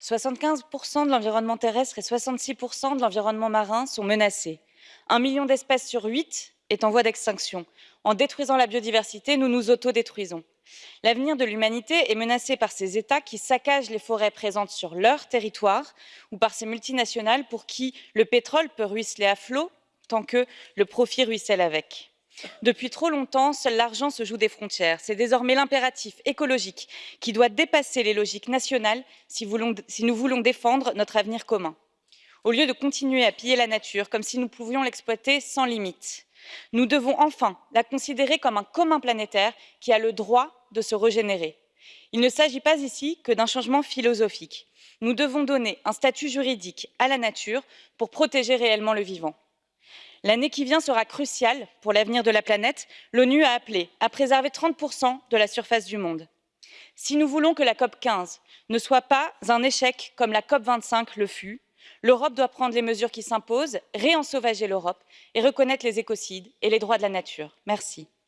75% de l'environnement terrestre et 66% de l'environnement marin sont menacés. Un million d'espèces sur huit est en voie d'extinction. En détruisant la biodiversité, nous nous autodétruisons. L'avenir de l'humanité est menacé par ces États qui saccagent les forêts présentes sur leur territoire ou par ces multinationales pour qui le pétrole peut ruisseler à flot tant que le profit ruisselle avec. Depuis trop longtemps, seul l'argent se joue des frontières. C'est désormais l'impératif écologique qui doit dépasser les logiques nationales si, nous voulons défendre notre avenir commun. Au lieu de continuer à piller la nature comme si nous pouvions l'exploiter sans limite, nous devons enfin la considérer comme un commun planétaire qui a le droit de se régénérer. Il ne s'agit pas ici que d'un changement philosophique. Nous devons donner un statut juridique à la nature pour protéger réellement le vivant. L'année qui vient sera cruciale pour l'avenir de la planète. L'ONU a appelé à préserver 30% de la surface du monde. Si nous voulons que la COP 15 ne soit pas un échec comme la COP 25 le fut, l'Europe doit prendre les mesures qui s'imposent, réensauvager l'Europe et reconnaître les écocides et les droits de la nature. Merci.